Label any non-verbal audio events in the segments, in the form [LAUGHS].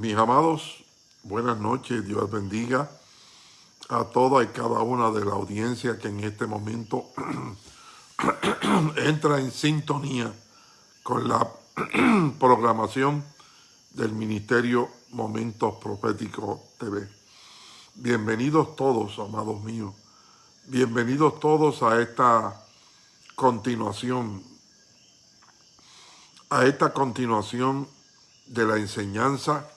Mis amados, buenas noches, Dios bendiga a toda y cada una de la audiencia que en este momento [CLEARS THROAT] entra en sintonía con la [CLEARS THROAT] programación del Ministerio Momentos Proféticos TV. Bienvenidos todos, amados míos. Bienvenidos todos a esta continuación, a esta continuación de la enseñanza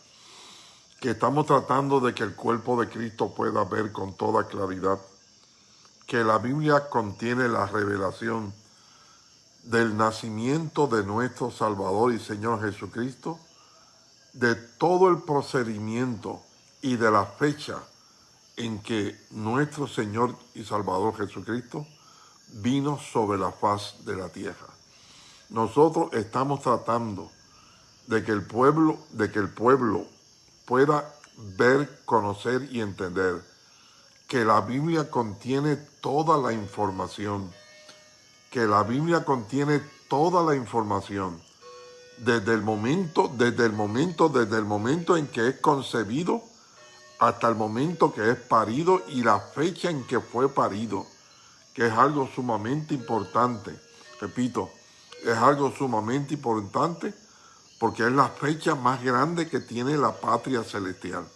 que estamos tratando de que el cuerpo de Cristo pueda ver con toda claridad, que la Biblia contiene la revelación del nacimiento de nuestro Salvador y Señor Jesucristo, de todo el procedimiento y de la fecha en que nuestro Señor y Salvador Jesucristo vino sobre la faz de la tierra. Nosotros estamos tratando de que el pueblo, de que el pueblo pueda ver, conocer y entender que la Biblia contiene toda la información, que la Biblia contiene toda la información, desde el momento, desde el momento, desde el momento en que es concebido hasta el momento que es parido y la fecha en que fue parido, que es algo sumamente importante. Repito, es algo sumamente importante porque es la fecha más grande que tiene la patria celestial.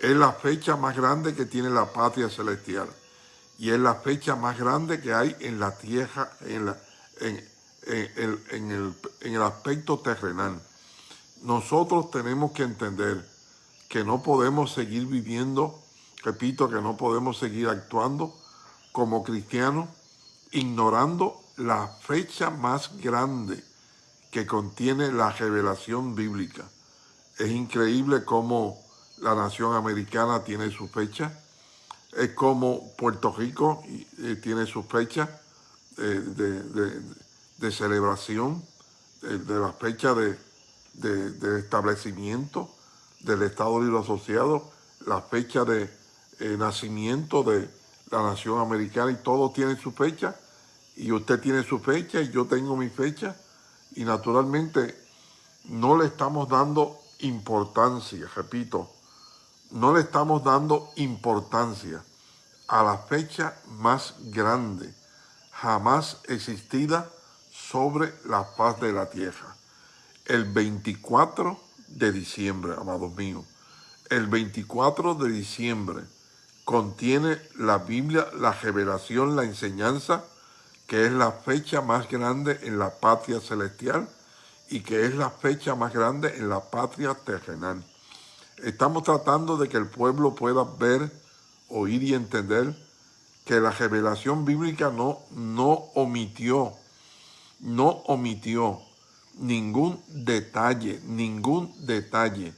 Es la fecha más grande que tiene la patria celestial. Y es la fecha más grande que hay en la tierra, en, el, el aspecto terrenal. Nosotros tenemos que entender que no podemos seguir viviendo, repito, que no podemos seguir actuando como cristianos, ignorando la fecha más grande que contiene la revelación bíblica. Es increíble cómo la nación americana tiene su fecha, es como Puerto Rico tiene su fecha eh, de, celebración, de, la fecha de, establecimiento del Estado Libre Asociado, la fecha de eh, nacimiento de la nación americana y todo tiene su fecha, y usted tiene su fecha y yo tengo mi fecha, y naturalmente no le estamos dando importancia, repito, no le estamos dando importancia a la fecha más grande jamás existida sobre la faz de la tierra. El 24 de diciembre, amados míos, el 24 de diciembre contiene la Biblia, la revelación, la enseñanza que es la fecha más grande en la patria celestial y que es la fecha más grande en la patria terrenal. Estamos tratando de que el pueblo pueda ver, oír y entender que la revelación bíblica no, no omitió, no omitió ningún detalle, ningún detalle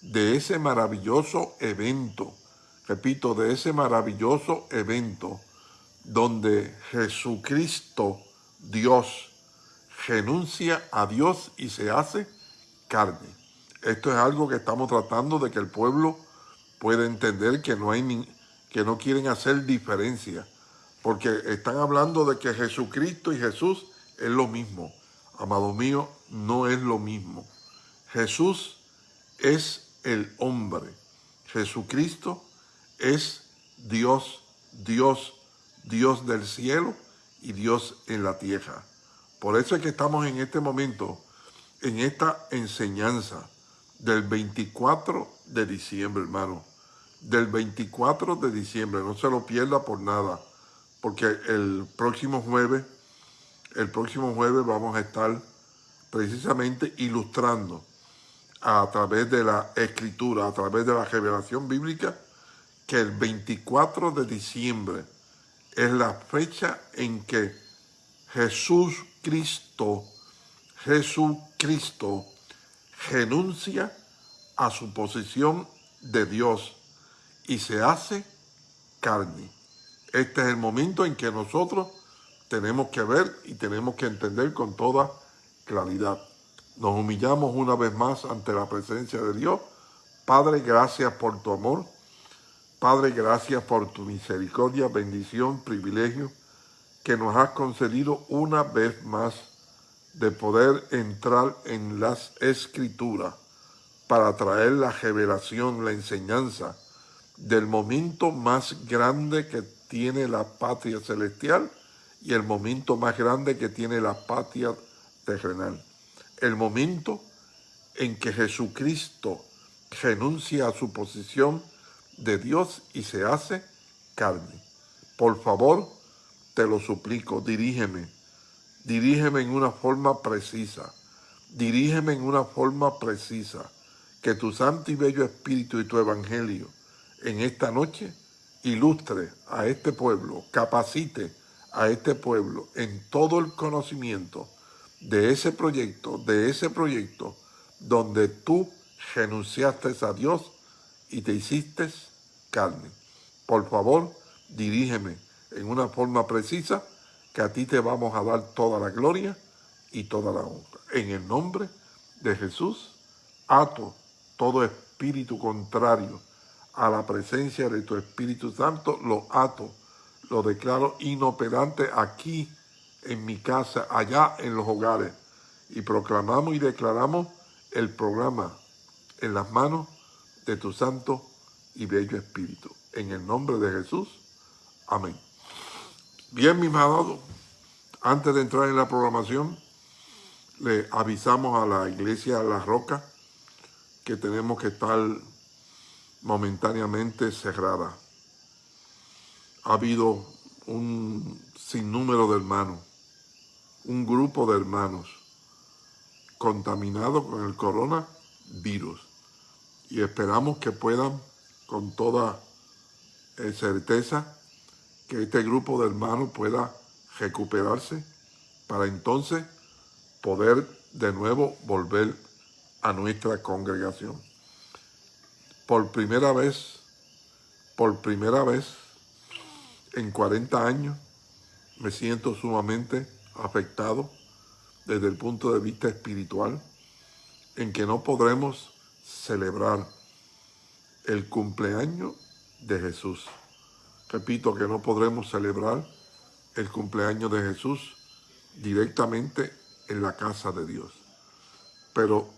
de ese maravilloso evento, repito, de ese maravilloso evento donde Jesucristo, Dios, renuncia a Dios y se hace carne. Esto es algo que estamos tratando de que el pueblo pueda entender que no, hay ni, que no quieren hacer diferencia, porque están hablando de que Jesucristo y Jesús es lo mismo. Amado mío, no es lo mismo. Jesús es el hombre. Jesucristo es Dios, Dios Dios del cielo y Dios en la tierra. Por eso es que estamos en este momento, en esta enseñanza del 24 de diciembre, hermano. Del 24 de diciembre, no se lo pierda por nada, porque el próximo jueves, el próximo jueves vamos a estar precisamente ilustrando a través de la escritura, a través de la revelación bíblica, que el 24 de diciembre es la fecha en que Jesús Cristo, Jesucristo, renuncia a su posición de Dios y se hace carne. Este es el momento en que nosotros tenemos que ver y tenemos que entender con toda claridad. Nos humillamos una vez más ante la presencia de Dios. Padre, gracias por tu amor. Padre, gracias por tu misericordia, bendición, privilegio que nos has concedido una vez más de poder entrar en las escrituras para traer la revelación, la enseñanza del momento más grande que tiene la patria celestial y el momento más grande que tiene la patria terrenal. El momento en que Jesucristo renuncia a su posición de Dios y se hace carne. Por favor, te lo suplico, dirígeme, dirígeme en una forma precisa, dirígeme en una forma precisa, que tu santo y bello espíritu y tu evangelio en esta noche ilustre a este pueblo, capacite a este pueblo en todo el conocimiento de ese proyecto, de ese proyecto donde tú renunciaste a Dios y te hiciste carne. Por favor, dirígeme en una forma precisa que a ti te vamos a dar toda la gloria y toda la honra. En el nombre de Jesús, ato todo espíritu contrario a la presencia de tu Espíritu Santo, lo ato, lo declaro inoperante aquí en mi casa, allá en los hogares, y proclamamos y declaramos el programa en las manos de tu santo y bello Espíritu. En el nombre de Jesús. Amén. Bien, mis amados, antes de entrar en la programación, le avisamos a la iglesia La Roca que tenemos que estar momentáneamente cerrada. Ha habido un sinnúmero de hermanos, un grupo de hermanos contaminados con el coronavirus y esperamos que puedan con toda eh, certeza que este grupo de hermanos pueda recuperarse para entonces poder de nuevo volver a nuestra congregación. Por primera vez, por primera vez en 40 años, me siento sumamente afectado desde el punto de vista espiritual, en que no podremos celebrar el cumpleaños de Jesús. Repito que no podremos celebrar el cumpleaños de Jesús directamente en la casa de Dios. Pero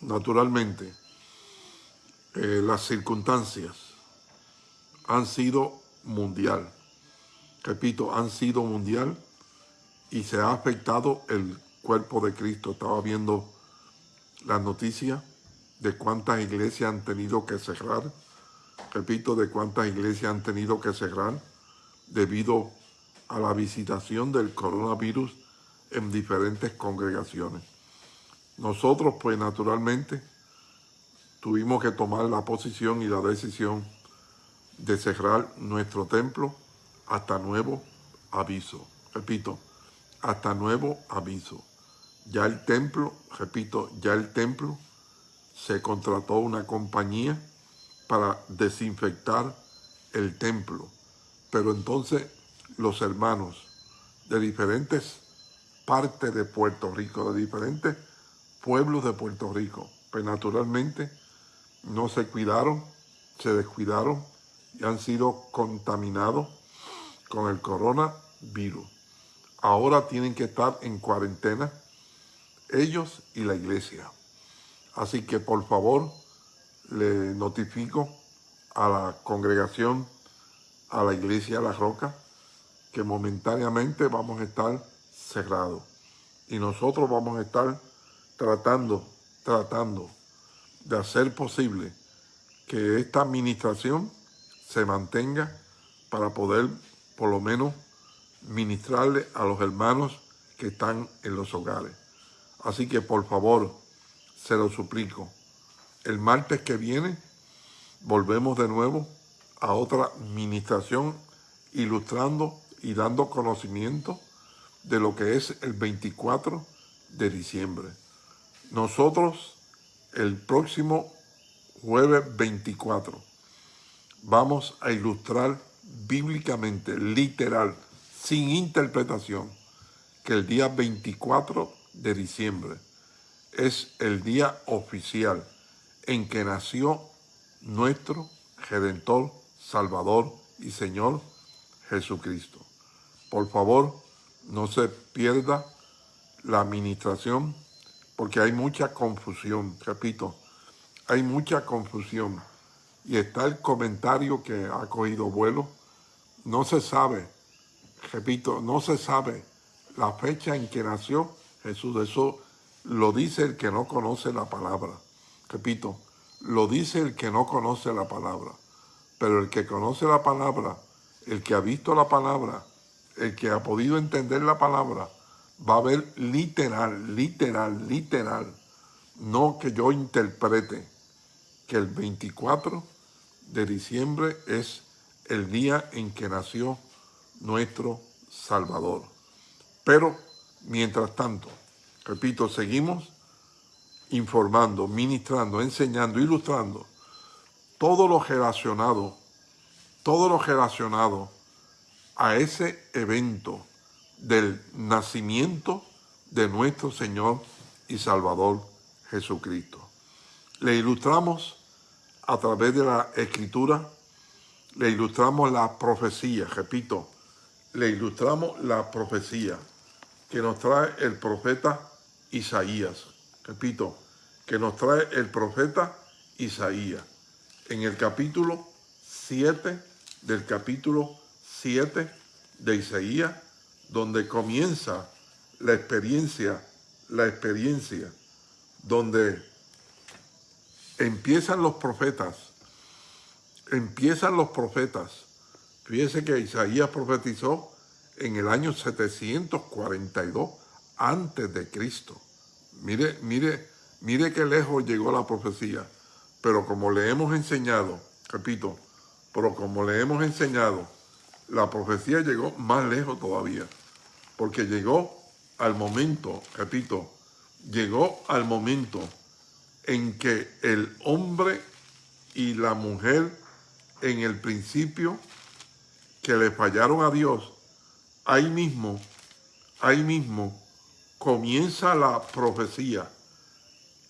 naturalmente eh, las circunstancias han sido mundial. Repito, han sido mundial y se ha afectado el cuerpo de Cristo. Estaba viendo las noticias de cuántas iglesias han tenido que cerrar, repito, de cuántas iglesias han tenido que cerrar debido a la visitación del coronavirus en diferentes congregaciones. Nosotros, pues naturalmente, tuvimos que tomar la posición y la decisión de cerrar nuestro templo hasta nuevo aviso. Repito, hasta nuevo aviso. Ya el templo, repito, ya el templo se contrató una compañía para desinfectar el templo. Pero entonces los hermanos de diferentes partes de Puerto Rico, de diferentes pueblos de Puerto Rico, pues naturalmente no se cuidaron, se descuidaron y han sido contaminados con el coronavirus. Ahora tienen que estar en cuarentena ellos y la iglesia. Así que por favor le notifico a la congregación, a la iglesia La Roca, que momentáneamente vamos a estar cerrados. Y nosotros vamos a estar tratando, tratando de hacer posible que esta administración se mantenga para poder por lo menos ministrarle a los hermanos que están en los hogares. Así que por favor, se lo suplico. El martes que viene volvemos de nuevo a otra administración ilustrando y dando conocimiento de lo que es el 24 de diciembre. Nosotros el próximo jueves 24 vamos a ilustrar bíblicamente, literal, sin interpretación, que el día 24 de diciembre es el día oficial en que nació nuestro Redentor, Salvador y Señor Jesucristo. Por favor, no se pierda la administración porque hay mucha confusión. Repito, hay mucha confusión y está el comentario que ha cogido vuelo. No se sabe, repito, no se sabe la fecha en que nació Jesús. Eso lo dice el que no conoce la palabra. Repito, lo dice el que no conoce la palabra. Pero el que conoce la palabra, el que ha visto la palabra, el que ha podido entender la palabra, va a ver literal, literal, literal, no que yo interprete que el 24 de diciembre es el día en que nació nuestro Salvador. Pero, mientras tanto, repito, seguimos informando, ministrando, enseñando, ilustrando todo lo relacionado, todo lo relacionado a ese evento del nacimiento de nuestro Señor y Salvador Jesucristo. Le ilustramos a través de la Escritura, le ilustramos la profecía, repito, le ilustramos la profecía que nos trae el profeta Isaías. Repito, que nos trae el profeta Isaías. En el capítulo 7 del capítulo 7 de Isaías, donde comienza la experiencia, la experiencia, donde empiezan los profetas, empiezan los profetas. Fíjese que Isaías profetizó en el año 742 antes de Cristo. Mire, mire, mire qué lejos llegó la profecía. Pero como le hemos enseñado, repito, pero como le hemos enseñado, la profecía llegó más lejos todavía, porque llegó al momento, repito, llegó al momento en que el hombre y la mujer en el principio que le fallaron a Dios, ahí mismo, ahí mismo comienza la profecía,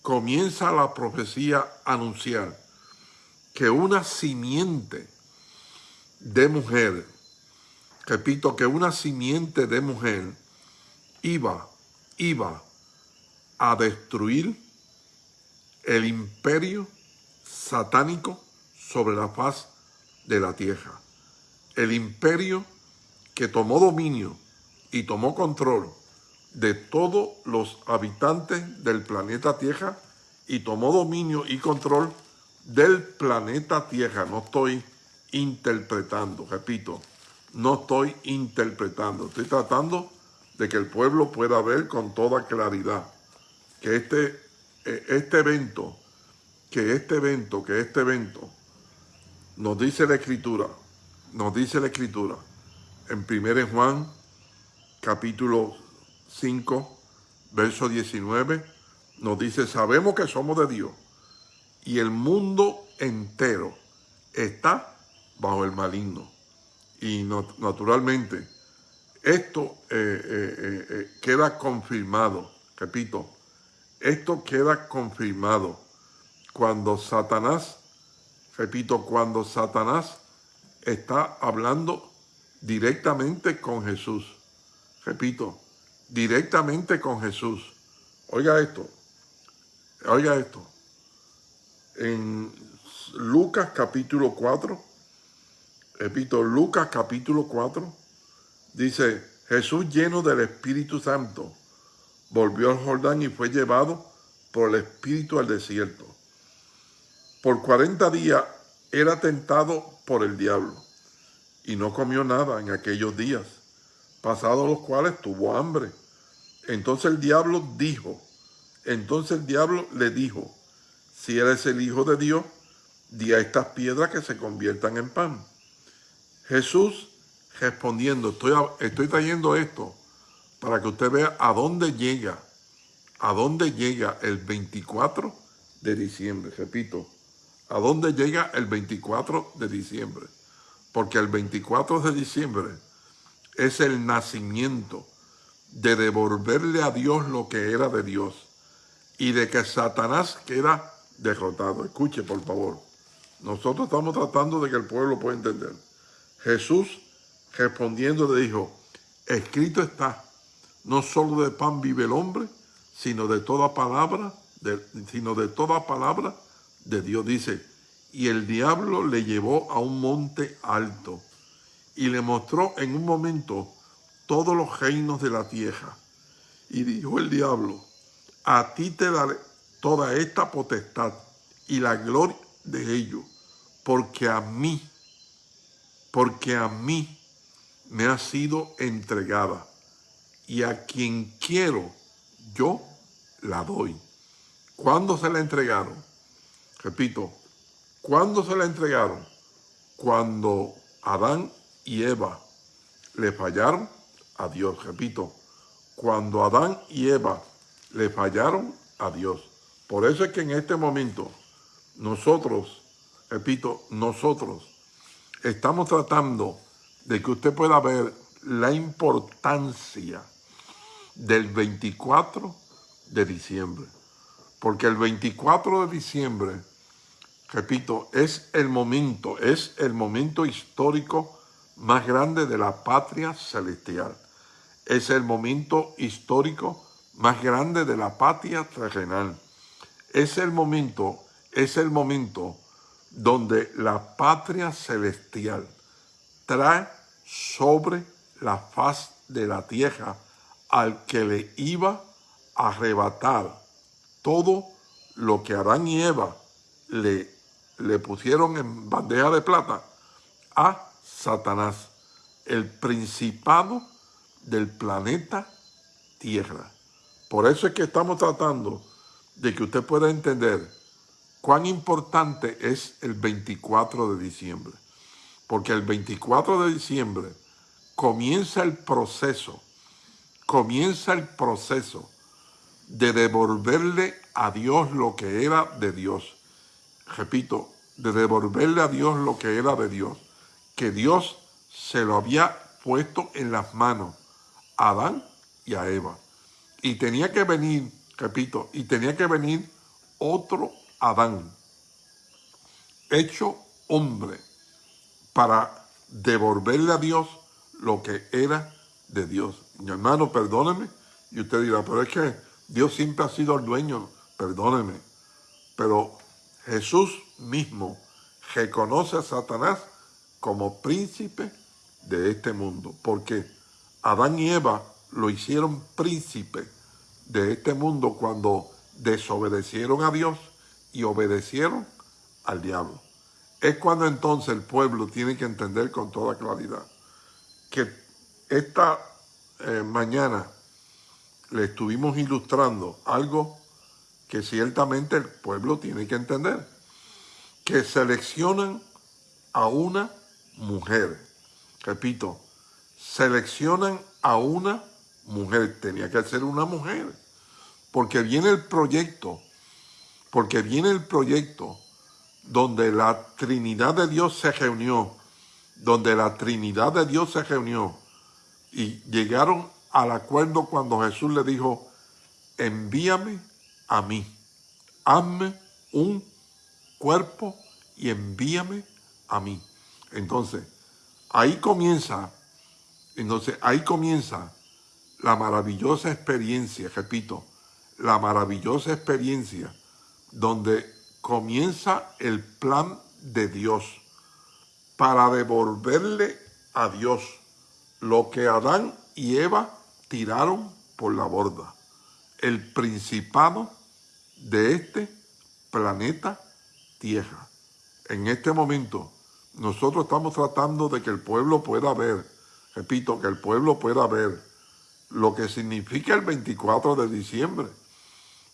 comienza la profecía a anunciar que una simiente de mujer repito, que una simiente de mujer iba, iba a destruir el imperio satánico sobre la faz de la tierra. El imperio que tomó dominio y tomó control de todos los habitantes del planeta Tierra y tomó dominio y control del planeta Tierra. No estoy interpretando, repito, no estoy interpretando, estoy tratando de que el pueblo pueda ver con toda claridad que este, eh, este evento, que este evento, que este evento, nos dice la Escritura, nos dice la Escritura, en 1 Juan, capítulo 5, verso 19, nos dice, sabemos que somos de Dios y el mundo entero está bajo el maligno. Y naturalmente, esto eh, eh, eh, queda confirmado, repito, esto queda confirmado cuando Satanás, repito, cuando Satanás está hablando directamente con Jesús. Repito, directamente con Jesús. Oiga esto, oiga esto. En Lucas capítulo 4, repito, Lucas capítulo 4, dice, Jesús lleno del Espíritu Santo, volvió al Jordán y fue llevado por el Espíritu al desierto. Por 40 días era tentado por el diablo y no comió nada en aquellos días, pasados los cuales tuvo hambre. Entonces el diablo dijo, entonces el diablo le dijo, si eres el Hijo de Dios, di a estas piedras que se conviertan en pan. Jesús respondiendo, estoy, estoy trayendo esto para que usted vea a dónde llega, a dónde llega el 24 de diciembre, repito, a dónde llega el 24 de diciembre, porque el 24 de diciembre es el nacimiento de devolverle a Dios lo que era de Dios y de que Satanás queda derrotado. Escuche, por favor. Nosotros estamos tratando de que el pueblo pueda entender. Jesús respondiendo le dijo, escrito está, no solo de pan vive el hombre, sino de toda palabra, de, sino de toda palabra de Dios. Dice, y el diablo le llevó a un monte alto y le mostró en un momento todos los reinos de la tierra. Y dijo el diablo, a ti te daré toda esta potestad y la gloria de ellos, porque a mí, porque a mí me ha sido entregada y a quien quiero yo la doy. ¿Cuándo se la entregaron? Repito, ¿cuándo se la entregaron? Cuando Adán y Eva le fallaron a Dios. Repito, cuando Adán y Eva le fallaron a Dios. Por eso es que en este momento nosotros, repito, nosotros estamos tratando de que usted pueda ver la importancia del 24 de diciembre. Porque el 24 de diciembre, repito, es el momento, es el momento histórico más grande de la patria celestial. Es el momento histórico más grande de la patria terrenal. Es el momento, es el momento donde la patria celestial trae sobre la faz de la tierra al que le iba a arrebatar todo lo que Adán y Eva le, le pusieron en bandeja de plata a Satanás, el principado del planeta Tierra. Por eso es que estamos tratando de que usted pueda entender cuán importante es el 24 de diciembre. Porque el 24 de diciembre comienza el proceso, comienza el proceso de devolverle a Dios lo que era de Dios. Repito, de devolverle a Dios lo que era de Dios que Dios se lo había puesto en las manos a Adán y a Eva. Y tenía que venir, repito, y tenía que venir otro Adán, hecho hombre, para devolverle a Dios lo que era de Dios. Mi hermano, perdóneme, y usted dirá, pero es que Dios siempre ha sido el dueño, perdóneme. Pero Jesús mismo reconoce a Satanás como príncipe de este mundo, porque Adán y Eva lo hicieron príncipe de este mundo cuando desobedecieron a Dios y obedecieron al diablo. Es cuando entonces el pueblo tiene que entender con toda claridad que esta eh, mañana le estuvimos ilustrando algo que ciertamente el pueblo tiene que entender, que seleccionan a una mujer. Repito, seleccionan a una mujer. Tenía que ser una mujer. Porque viene el proyecto, porque viene el proyecto donde la Trinidad de Dios se reunió, donde la Trinidad de Dios se reunió y llegaron al acuerdo cuando Jesús le dijo, envíame a mí, hazme un cuerpo y envíame a mí. Entonces, ahí comienza, entonces ahí comienza la maravillosa experiencia, repito, la maravillosa experiencia donde comienza el plan de Dios para devolverle a Dios lo que Adán y Eva tiraron por la borda, el principado de este planeta Tierra. En este momento, nosotros estamos tratando de que el pueblo pueda ver, repito, que el pueblo pueda ver lo que significa el 24 de diciembre.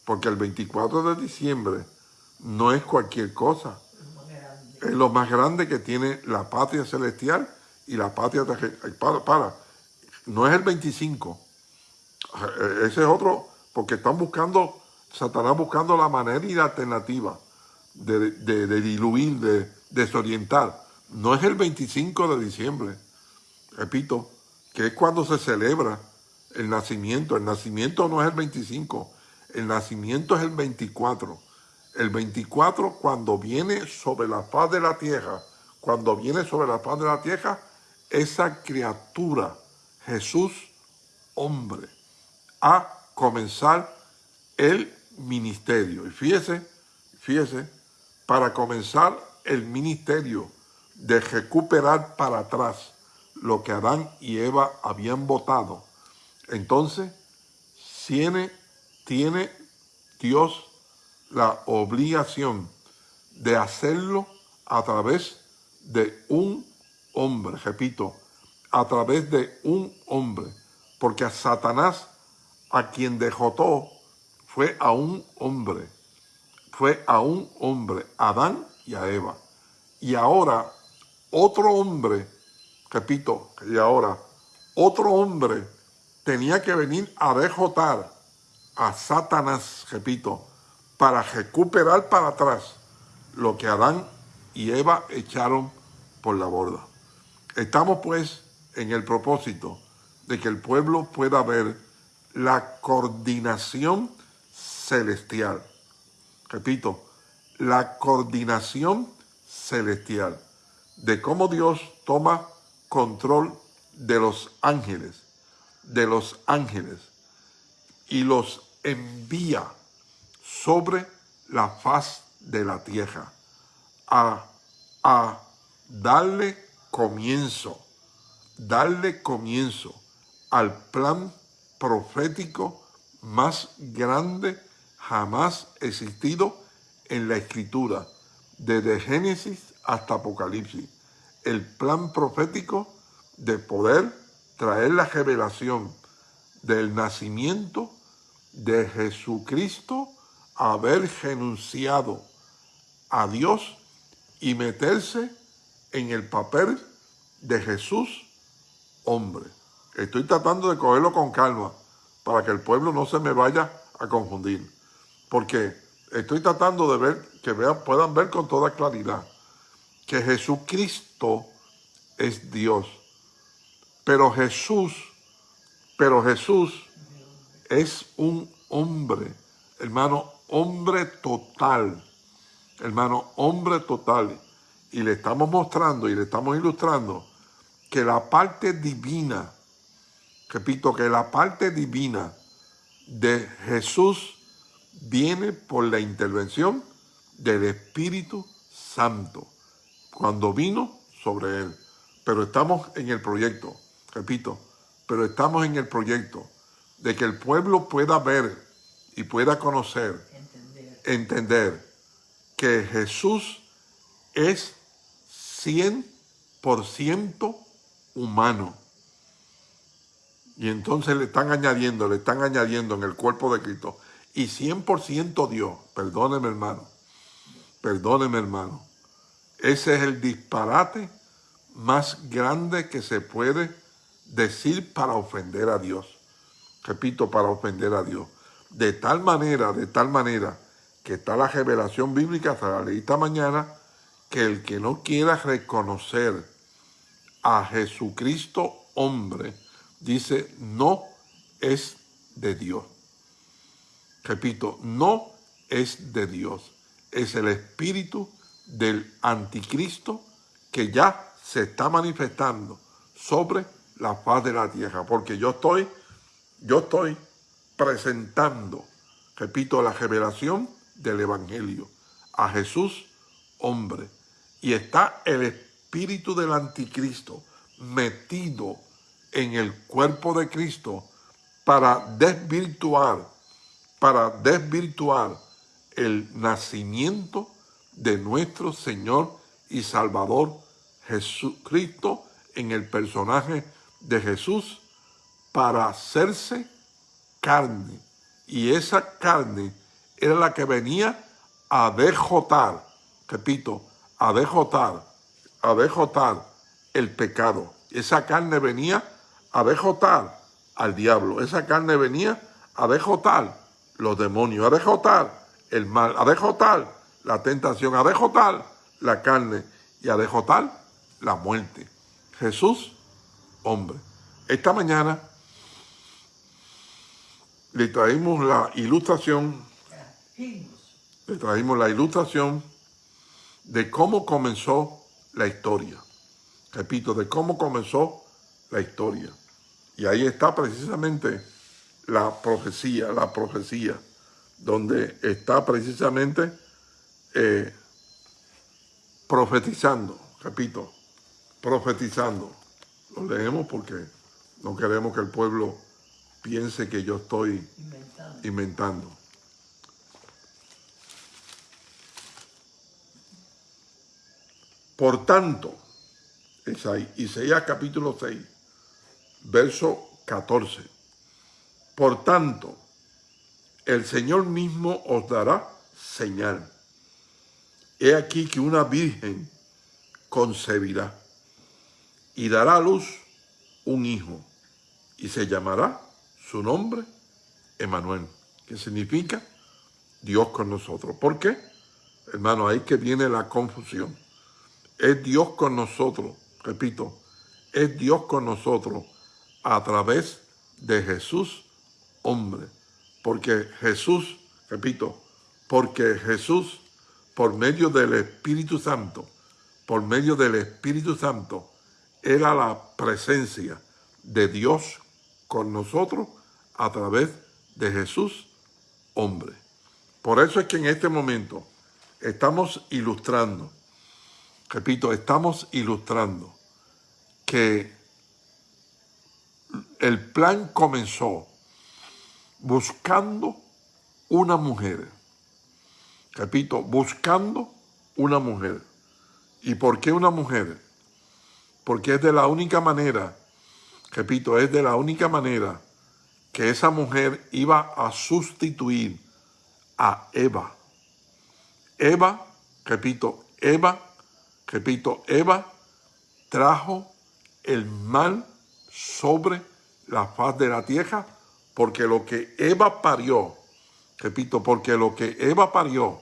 Porque el 24 de diciembre no es cualquier cosa. Es lo más grande que tiene la patria celestial y la patria para, para, no es el 25. Ese es otro, porque están buscando, Satanás buscando la manera y la alternativa de, de diluir, de desorientar no es el 25 de diciembre, repito, que es cuando se celebra el nacimiento. El nacimiento no es el 25, el nacimiento es el 24. El 24 cuando viene sobre la faz de la tierra, cuando viene sobre la faz de la tierra, esa criatura, Jesús, hombre, a comenzar el ministerio. Y fíjese, fíjese, para comenzar el ministerio de recuperar para atrás lo que Adán y Eva habían votado, entonces tiene, tiene Dios la obligación de hacerlo a través de un hombre, repito, a través de un hombre, porque a Satanás, a quien dejotó, fue a un hombre, fue a un hombre, Adán y a Eva. Y ahora otro hombre, repito, y ahora otro hombre tenía que venir a dejotar a Satanás, repito, para recuperar para atrás lo que Adán y Eva echaron por la borda. Estamos pues en el propósito de que el pueblo pueda ver la coordinación celestial. Repito, la coordinación celestial de cómo Dios toma control de los ángeles, de los ángeles, y los envía sobre la faz de la tierra a, a darle comienzo, darle comienzo al plan profético más grande jamás existido en la escritura, desde Génesis hasta Apocalipsis. El plan profético de poder traer la revelación del nacimiento de Jesucristo, haber renunciado a Dios y meterse en el papel de Jesús, hombre. Estoy tratando de cogerlo con calma para que el pueblo no se me vaya a confundir. Porque estoy tratando de ver, que vean, puedan ver con toda claridad, que Jesucristo es Dios. Pero Jesús, pero Jesús es un hombre, hermano, hombre total, hermano, hombre total. Y le estamos mostrando y le estamos ilustrando que la parte divina, repito, que la parte divina de Jesús viene por la intervención del Espíritu Santo, cuando vino sobre él. Pero estamos en el proyecto, repito, pero estamos en el proyecto de que el pueblo pueda ver y pueda conocer, entender, que Jesús es 100% humano. Y entonces le están añadiendo, le están añadiendo en el cuerpo de Cristo. Y 100% Dios. Perdóneme, hermano. Perdóneme, hermano. Ese es el disparate más grande que se puede decir para ofender a Dios repito, para ofender a Dios. De tal manera, de tal manera, que está la revelación bíblica, hasta la ley esta mañana, que el que no quiera reconocer a Jesucristo hombre, dice, no es de Dios. Repito, no es de Dios. Es el espíritu del anticristo que ya se está manifestando sobre la faz de la tierra. Porque yo estoy yo estoy presentando, repito, la revelación del Evangelio a Jesús, hombre. Y está el espíritu del anticristo metido en el cuerpo de Cristo para desvirtuar, para desvirtuar el nacimiento de nuestro Señor y Salvador Jesucristo en el personaje de Jesús para hacerse carne. Y esa carne era la que venía a dejotar, repito, a dejotar, a dejotar el pecado. Esa carne venía a dejotar al diablo. Esa carne venía a dejotar los demonios, a dejotar el mal, a dejotar la tentación, a dejotar la carne y a dejotar la muerte. Jesús, hombre. Esta mañana le traímos la ilustración, le traímos la ilustración de cómo comenzó la historia. Repito, de cómo comenzó la historia. Y ahí está precisamente la profecía, la profecía, donde está precisamente eh, profetizando, repito, profetizando. Lo leemos porque no queremos que el pueblo piense que yo estoy inventando. inventando. Por tanto, Isaías capítulo 6, verso 14. Por tanto, el Señor mismo os dará señal. He aquí que una virgen concebirá y dará a luz un hijo y se llamará su nombre Emanuel, que significa Dios con nosotros. ¿Por qué? Hermano, ahí que viene la confusión. Es Dios con nosotros, repito, es Dios con nosotros a través de Jesús, hombre. Porque Jesús, repito, porque Jesús, por medio del Espíritu Santo, por medio del Espíritu Santo, era la presencia de Dios con nosotros a través de Jesús, hombre. Por eso es que en este momento estamos ilustrando, repito, estamos ilustrando que el plan comenzó buscando una mujer. Repito, buscando una mujer. ¿Y por qué una mujer? Porque es de la única manera, repito, es de la única manera que esa mujer iba a sustituir a Eva. Eva, repito, Eva, repito, Eva trajo el mal sobre la faz de la tierra porque lo que Eva parió, repito, porque lo que Eva parió,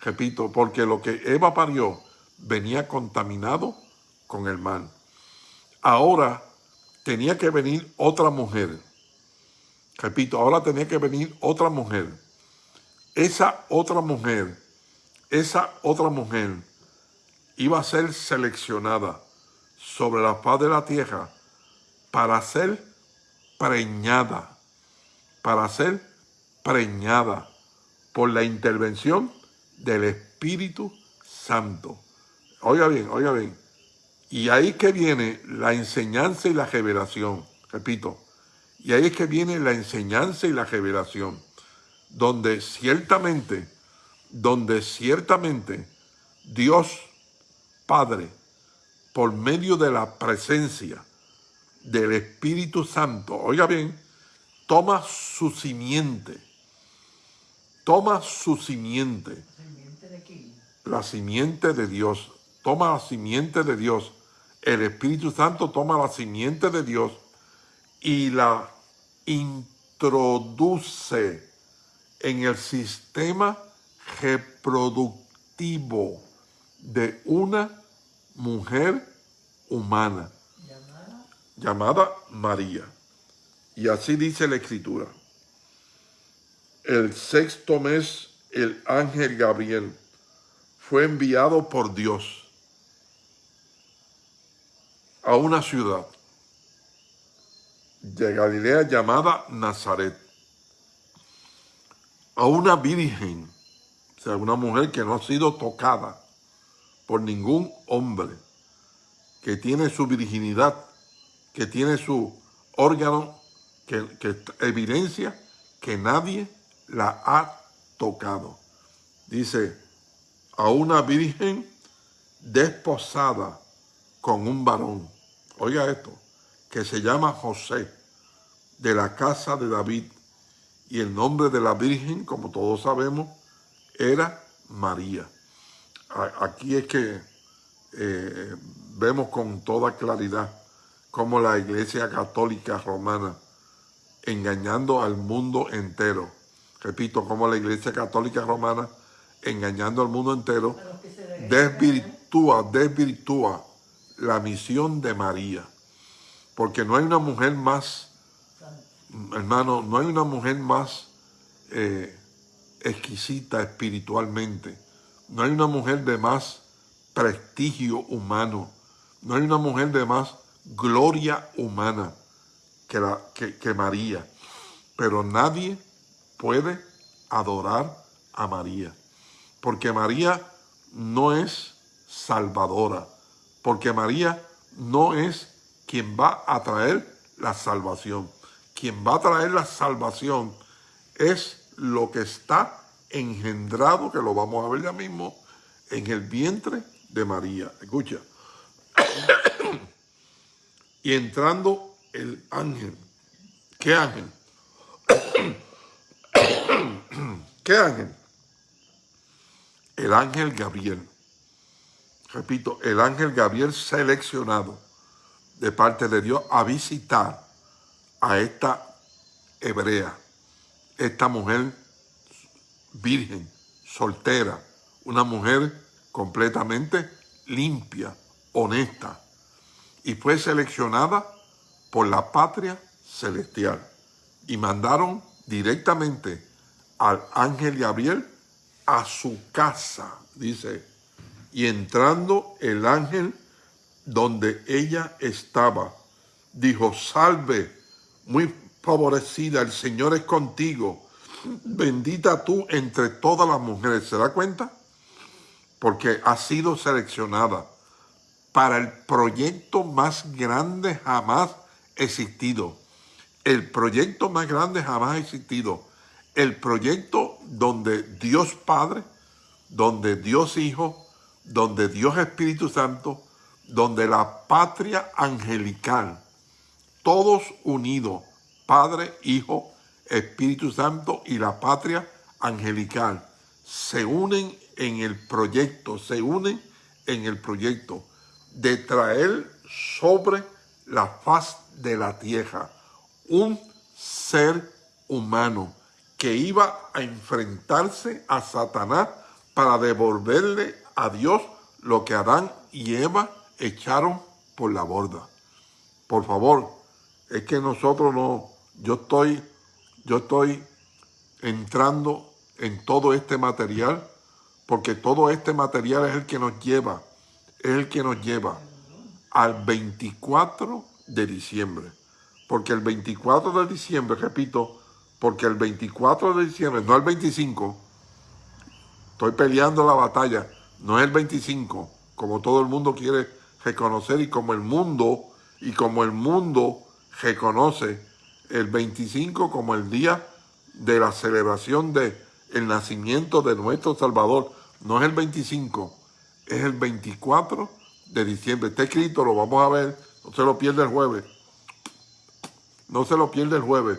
repito, porque lo que Eva parió venía contaminado con el mal. Ahora tenía que venir otra mujer. Repito, ahora tenía que venir otra mujer. Esa otra mujer, esa otra mujer iba a ser seleccionada sobre la faz de la tierra para ser preñada para ser preñada por la intervención del Espíritu Santo. Oiga bien, oiga bien. Y ahí que viene la enseñanza y la revelación. Repito, y ahí es que viene la enseñanza y la revelación. Donde ciertamente, donde ciertamente Dios Padre, por medio de la presencia del Espíritu Santo, oiga bien, toma su simiente, toma su simiente, la simiente de Dios, toma la simiente de Dios, el Espíritu Santo toma la simiente de Dios y la introduce en el sistema reproductivo de una mujer humana llamada María. Y así dice la Escritura. El sexto mes, el ángel Gabriel fue enviado por Dios a una ciudad de Galilea llamada Nazaret, a una virgen, o sea, una mujer que no ha sido tocada por ningún hombre, que tiene su virginidad, que tiene su órgano que, evidencia que nadie la ha tocado. Dice, a una virgen desposada con un varón. Oiga esto, que se llama José, de la casa de David. Y el nombre de la virgen, como todos sabemos, era María. Aquí es que eh, vemos con toda claridad cómo la Iglesia Católica Romana engañando al mundo entero. Repito, como la Iglesia Católica Romana, engañando al mundo entero, desvirtúa, desvirtúa la misión de María. Porque no hay una mujer más, hermano, no hay una mujer más eh, exquisita espiritualmente. No hay una mujer de más prestigio humano. No hay una mujer de más gloria humana que, la, que, María. Pero nadie puede adorar a María. Porque María no es salvadora, porque María no es quien va a traer la salvación. Quien va a traer la salvación es lo que está engendrado, que lo vamos a ver ya mismo, en el vientre de María. Escucha. [COUGHS] y entrando el ángel. ¿Qué ángel? [COUGHS] ¿Qué ángel? El ángel Gabriel. Repito, el ángel Gabriel seleccionado de parte de Dios a visitar a esta hebrea, esta mujer virgen, soltera, una mujer completamente limpia, honesta, y fue seleccionada por la patria celestial. Y mandaron directamente al ángel Gabriel a su casa, dice, y entrando el ángel donde ella estaba, dijo, salve, muy favorecida, el Señor es contigo, bendita tú entre todas las mujeres. ¿Se da cuenta? Porque ha sido seleccionada para el proyecto más grande jamás existido. El proyecto más grande jamás existido. El proyecto donde Dios Padre, donde Dios Hijo, donde Dios Espíritu Santo, donde la patria angelical, todos unidos, Padre, Hijo, Espíritu Santo y la patria angelical, se unen en el proyecto, se unen en el proyecto de traer sobre la faz de la tierra un ser humano que iba a enfrentarse a Satanás para devolverle a Dios lo que Adán y Eva echaron por la borda. Por favor, es que nosotros no, yo estoy, yo estoy entrando en todo este material, porque todo este material es el que nos lleva es el que nos lleva al 24 de diciembre. Porque el 24 de diciembre, repito, porque el 24 de diciembre, no el 25, estoy peleando la batalla, no es el 25, como todo el mundo quiere reconocer y como el mundo, y como el mundo reconoce el 25 como el día de la celebración de el nacimiento de nuestro Salvador. No es el 25, es el 24 de diciembre. Está escrito, lo vamos a ver, no se lo pierde el jueves. No se lo pierde el jueves,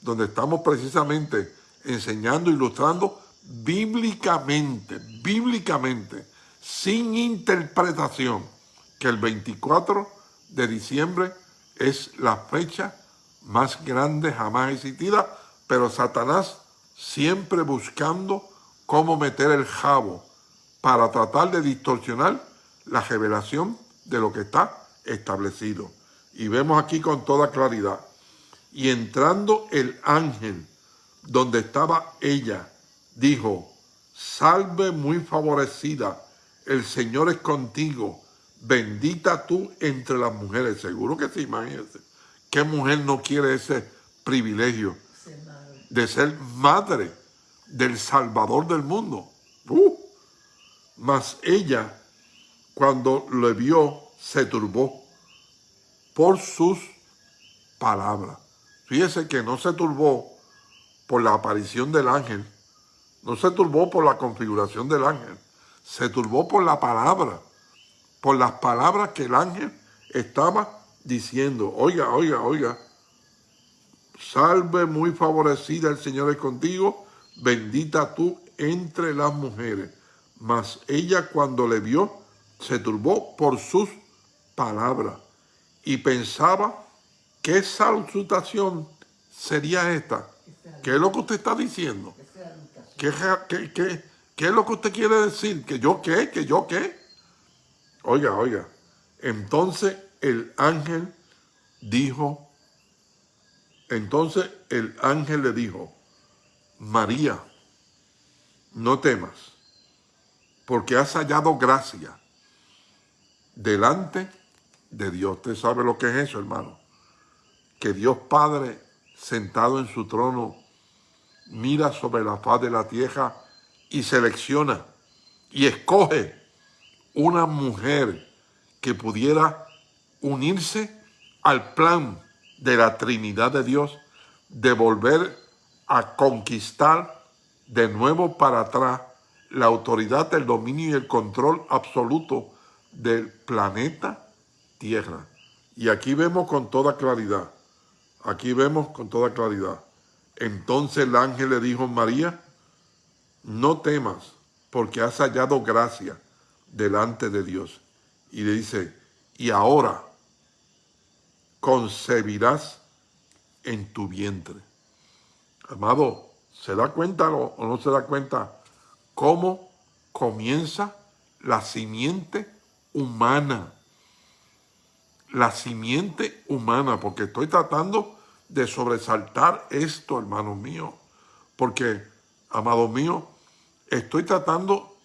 donde estamos precisamente enseñando, ilustrando bíblicamente, bíblicamente, sin interpretación, que el 24 de diciembre es la fecha más grande jamás existida, pero Satanás siempre buscando cómo meter el jabo para tratar de distorsionar la revelación de lo que está establecido. Y vemos aquí con toda claridad. Y entrando el ángel donde estaba ella, dijo, salve muy favorecida, el Señor es contigo, bendita tú entre las mujeres. Seguro que sí, imagínense. ¿Qué mujer no quiere ese privilegio de ser madre del Salvador del mundo? Uh, mas ella, cuando le vio, se turbó por sus palabras. Fíjese que no se turbó por la aparición del ángel, no se turbó por la configuración del ángel, se turbó por la palabra, por las palabras que el ángel estaba diciendo, oiga, oiga, oiga, salve muy favorecida el Señor es contigo, bendita tú entre las mujeres. Mas ella cuando le vio, se turbó por sus palabras y pensaba, ¿qué salutación sería esta? ¿Qué es lo que usted está diciendo? ¿Qué, es lo que usted quiere decir? ¿Que yo qué? ¿Que yo qué? Oiga, oiga. Entonces el ángel dijo, entonces el ángel le dijo, María, no temas porque has hallado gracia delante de Dios. Usted sabe lo que es eso, hermano. Que Dios Padre, sentado en su trono, mira sobre la faz de la tierra y selecciona y escoge una mujer que pudiera unirse al plan de la Trinidad de Dios de volver a conquistar de nuevo para atrás la autoridad, el dominio y el control absoluto del planeta Tierra. Y aquí vemos con toda claridad, aquí vemos con toda claridad. Entonces el ángel le dijo a María, no temas, porque has hallado gracia delante de Dios. Y le dice, y ahora concebirás en tu vientre. Amado, ¿se da cuenta o no se da cuenta cómo comienza la simiente humana? La simiente humana, porque estoy tratando de sobresaltar esto, hermano mío, porque, amado mío, estoy tratando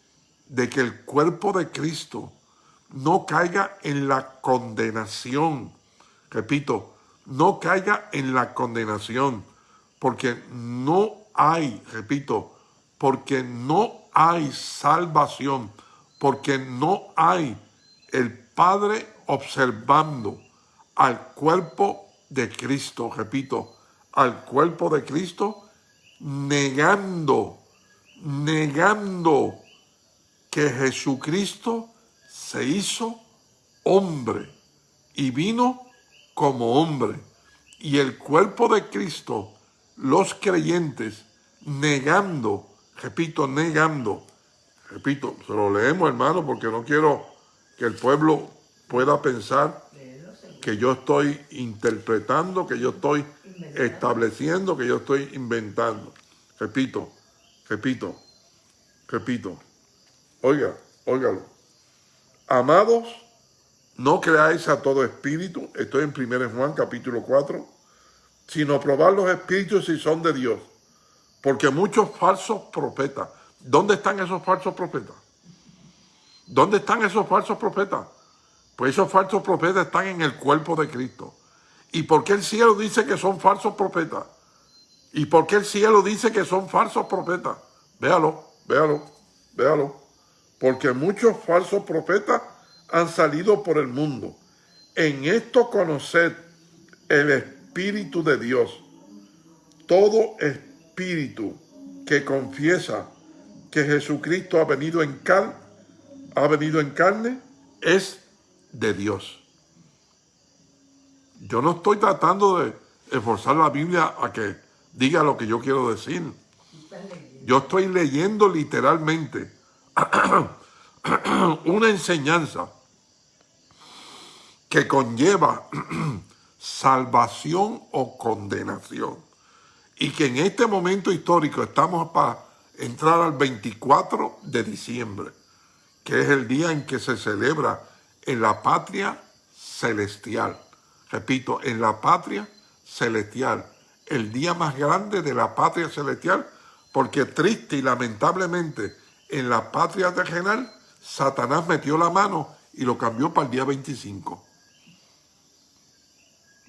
de que el cuerpo de Cristo no caiga en la condenación. Repito, no caiga en la condenación, porque no hay, repito, porque no hay salvación, porque no hay el Padre observando al cuerpo de Cristo, repito, al cuerpo de Cristo, negando, negando que Jesucristo se hizo hombre y vino como hombre. Y el cuerpo de Cristo, los creyentes, negando, repito, negando, repito, se lo leemos hermano porque no quiero que el pueblo pueda pensar que yo estoy interpretando, que yo estoy estableciendo, que yo estoy inventando. Repito, repito, repito. Oiga, óigalo. Amados, no creáis a todo espíritu, estoy en 1 Juan capítulo 4, sino probar los espíritus si son de Dios. Porque muchos falsos profetas, ¿dónde están esos falsos profetas? ¿Dónde están esos falsos profetas? Pues esos falsos profetas están en el cuerpo de Cristo. ¿Y por qué el cielo dice que son falsos profetas? ¿Y por qué el cielo dice que son falsos profetas? Véalo, véalo, véalo porque muchos falsos profetas han salido por el mundo. En esto conoced el Espíritu de Dios. Todo espíritu que confiesa que Jesucristo ha venido en carne, ha venido en carne, es de Dios. Yo no estoy tratando de esforzar la Biblia a que diga lo que yo quiero decir. Yo estoy leyendo literalmente [CLEARS THROAT] una enseñanza que conlleva [CLEARS THROAT] salvación o condenación. Y que en este momento histórico estamos para entrar al 24 de diciembre, que es el día en que se celebra en la patria celestial. Repito, en la patria celestial, el día más grande de la patria celestial, porque triste y lamentablemente en la patria terrenal, Satanás metió la mano y lo cambió para el día 25.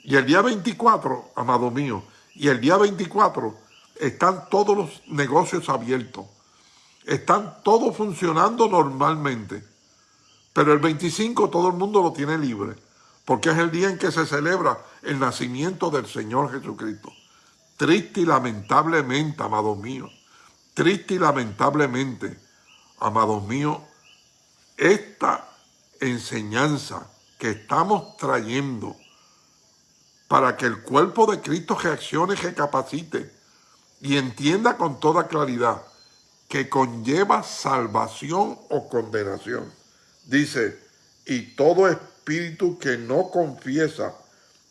Y el día 24, amado mío, y el día 24 están todos los negocios abiertos. Están todos funcionando normalmente. Pero el 25 todo el mundo lo tiene libre. Porque es el día en que se celebra el nacimiento del Señor Jesucristo. Triste y lamentablemente, amados míos. Triste y lamentablemente amados míos, esta enseñanza que estamos trayendo para que el cuerpo de Cristo reaccione recapacite y entienda con toda claridad que conlleva salvación o condenación. Dice, y todo espíritu que no confiesa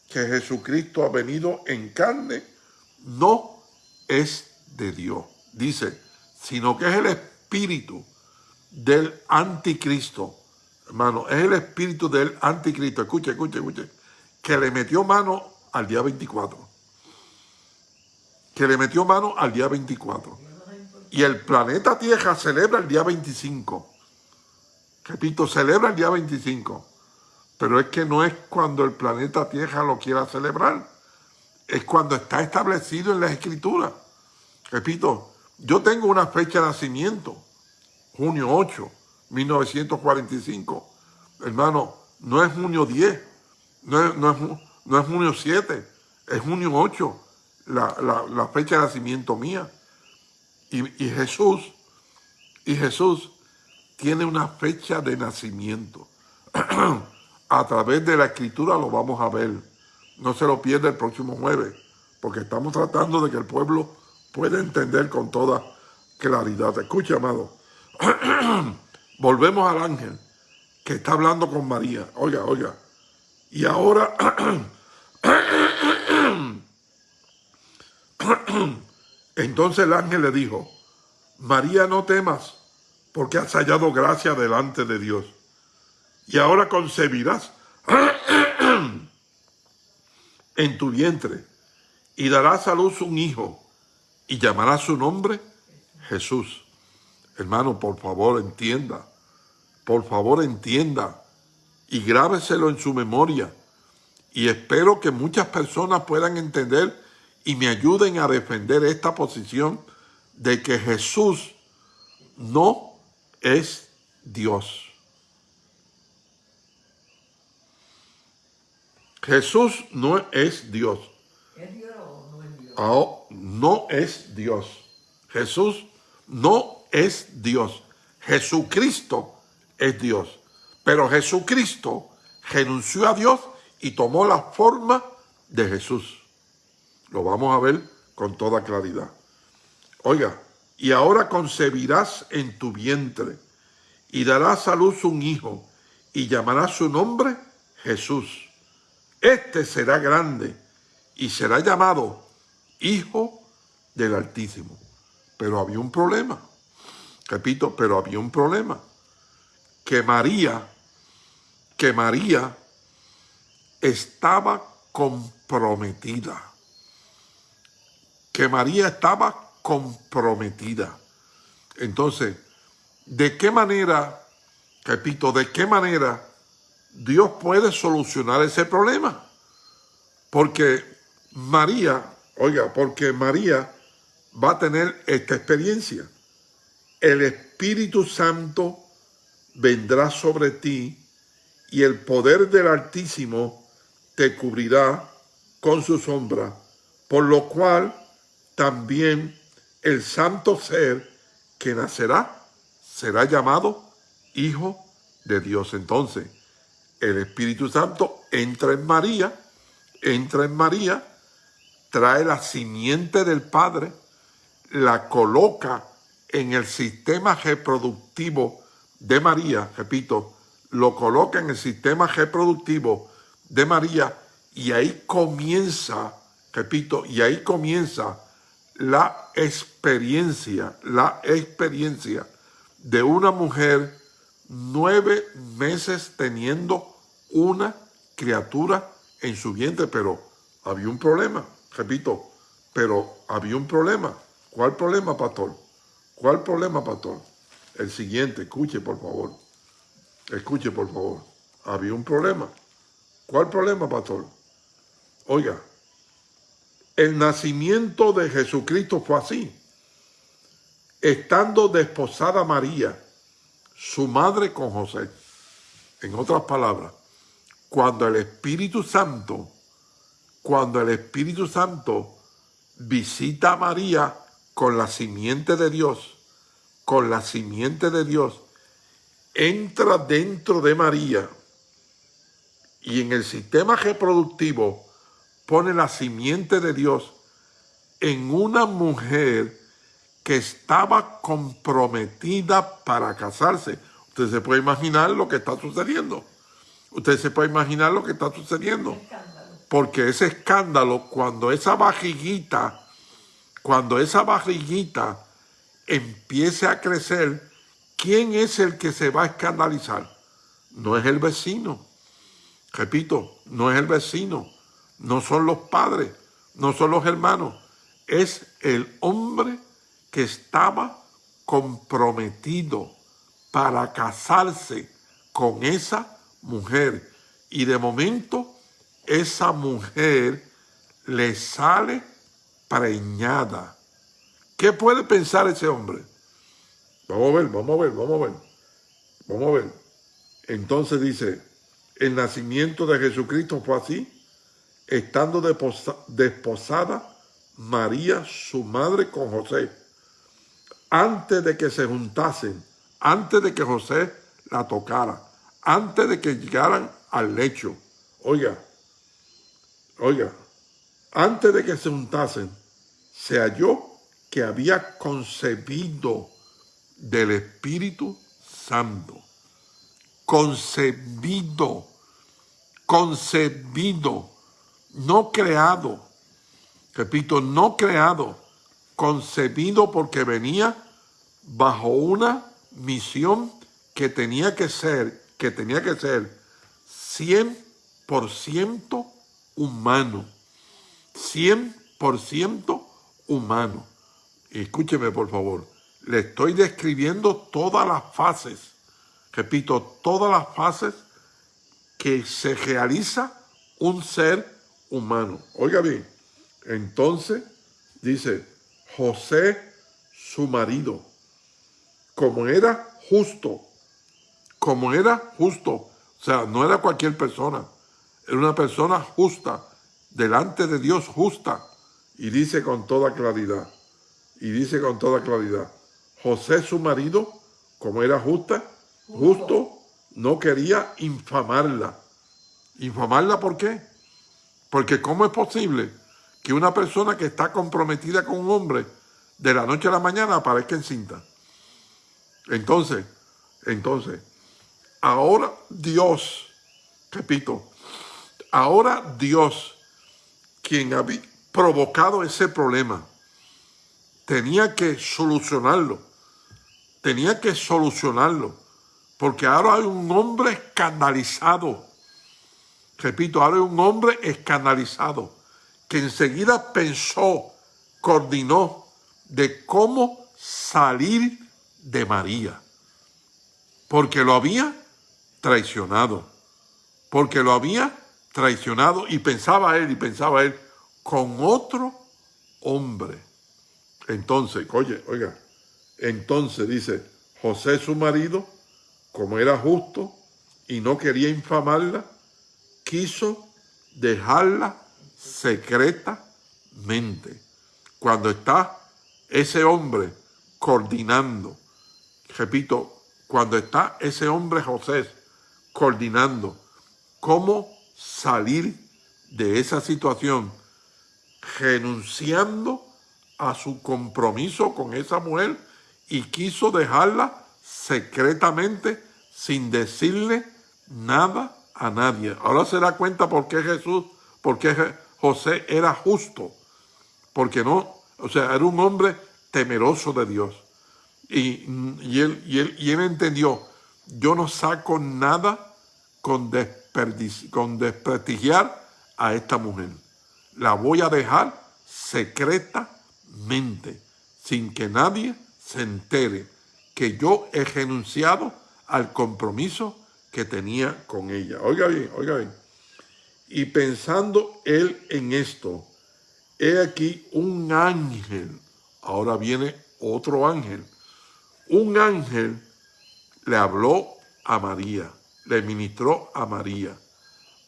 que Jesucristo ha venido en carne, no es de Dios. Dice, sino que es el espíritu del anticristo, hermano, es el espíritu del anticristo, escuche, escuche, escuche, que le metió mano al día 24. Que le metió mano al día 24. Y el planeta Tierra celebra el día 25. Repito, celebra el día 25. Pero es que no es cuando el planeta Tierra lo quiera celebrar. Es cuando está establecido en la Escritura. Repito, yo tengo una fecha de nacimiento junio 8, 1945. Hermano, no es junio 10, no es, no es, junio 7, es junio 8, la, fecha de nacimiento mía. Y, y Jesús, y Jesús tiene una fecha de nacimiento. [CLEARS THROAT] a través de la escritura lo vamos a ver. No se lo pierda el próximo jueves, porque estamos tratando de que el pueblo pueda entender con toda claridad. Escucha, amado. [CLEARS THROAT] Volvemos al ángel que está hablando con María. Oiga, oiga. Y ahora... [CLEARS THROAT] Entonces el ángel le dijo, María, no temas, porque has hallado gracia delante de Dios y ahora concebirás [CLEARS THROAT] en tu vientre y darás a luz un hijo y llamarás su nombre Jesús. Hermano, por favor entienda, por favor entienda y grábeselo en su memoria. Y espero que muchas personas puedan entender y me ayuden a defender esta posición de que Jesús no es Dios. Jesús no es Dios. ¿Es Dios o no es Dios? Oh, no es Dios. Jesús no es Dios. Jesucristo es Dios. Pero Jesucristo renunció a Dios y tomó la forma de Jesús. Lo vamos a ver con toda claridad. Oiga, y ahora concebirás en tu vientre y darás a luz un hijo y llamarás su nombre Jesús este será grande y será llamado Hijo del Altísimo. Pero había un problema. Repito, pero había un problema. Que María, que María estaba comprometida. Que María estaba comprometida. Entonces, ¿de qué manera, repito, de qué manera Dios puede solucionar ese problema. Porque María, oiga, porque María va a tener esta experiencia. El Espíritu Santo vendrá sobre ti y el poder del Altísimo te cubrirá con su sombra, por lo cual también el santo ser que nacerá será llamado Hijo de Dios. Entonces, el Espíritu Santo entra en María, entra en María, trae la simiente del Padre, la coloca en el sistema reproductivo de María, repito, lo coloca en el sistema reproductivo de María y ahí comienza, repito, y ahí comienza la experiencia, la experiencia de una mujer nueve meses teniendo una criatura en su vientre, pero había un problema, repito, pero había un problema. ¿Cuál problema, pastor? ¿Cuál problema, pastor? El siguiente, escuche por favor. Escuche por favor. Había un problema. ¿Cuál problema, pastor? Oiga, el nacimiento de Jesucristo fue así. Estando desposada María, su madre con José. En otras palabras, cuando el Espíritu Santo, cuando el Espíritu Santo visita a María con la simiente de Dios, con la simiente de Dios, entra dentro de María y en el sistema reproductivo pone la simiente de Dios en una mujer que estaba comprometida para casarse. Usted se puede imaginar lo que está sucediendo. Usted se puede imaginar lo que está sucediendo. Porque ese escándalo, cuando esa barriguita, cuando esa barriguita empiece a crecer, ¿quién es el que se va a escandalizar? No es el vecino. Repito, no es el vecino, no son los padres, no son los hermanos, es el hombre que estaba comprometido para casarse con esa mujer. Y de momento esa mujer le sale preñada. ¿Qué puede pensar ese hombre? Vamos a ver, vamos a ver, vamos a ver. Vamos a ver. Entonces dice, el nacimiento de Jesucristo fue así, estando desposada María, su madre, con José, antes de que se juntasen, antes de que José la tocara, antes de que llegaran al lecho. Oiga, oiga, antes de que se juntasen, se halló que había concebido del Espíritu Santo. Concebido, concebido, no creado. Repito, no creado, concebido porque venía bajo una misión que tenía que ser, que tenía que ser 100% humano. 100% humano. Escúcheme, por favor. Le estoy describiendo todas las fases, repito, todas las fases que se realiza un ser humano. Oiga bien, entonces dice, José, su marido, como era justo, como era justo, o sea, no era cualquier persona, era una persona justa, delante de Dios justa, y dice con toda claridad, y dice con toda claridad, José su marido, como era justa, justo, no quería infamarla. ¿Infamarla por qué? Porque ¿cómo es posible que una persona que está comprometida con un hombre de la noche a la mañana aparezca encinta? Entonces, entonces, ahora Dios, repito, ahora Dios, quien había provocado ese problema, tenía que solucionarlo. Tenía que solucionarlo. Porque ahora hay un hombre escandalizado. Repito, ahora hay un hombre escandalizado que enseguida pensó, coordinó de cómo salir de María. Porque lo había traicionado. Porque lo había traicionado y pensaba él, y pensaba él, con otro hombre. Entonces, oye, oiga, entonces dice, José su marido, como era justo y no quería infamarla, quiso dejarla secretamente. Cuando está ese hombre coordinando, repito, cuando está ese hombre José coordinando cómo salir de esa situación, renunciando a su compromiso con esa mujer y quiso dejarla secretamente sin decirle nada a nadie. Ahora se da cuenta por qué Jesús, por qué José era justo. Porque no, o sea, era un hombre temeroso de Dios. Y, él, él, él entendió, yo no saco nada con, con desprestigiar a esta mujer. La voy a dejar secreta mente, sin que nadie se entere que yo he renunciado al compromiso que tenía con ella. Oiga bien, oiga bien. Y pensando él en esto, he aquí un ángel, ahora viene otro ángel, un ángel le habló a María, le ministró a María.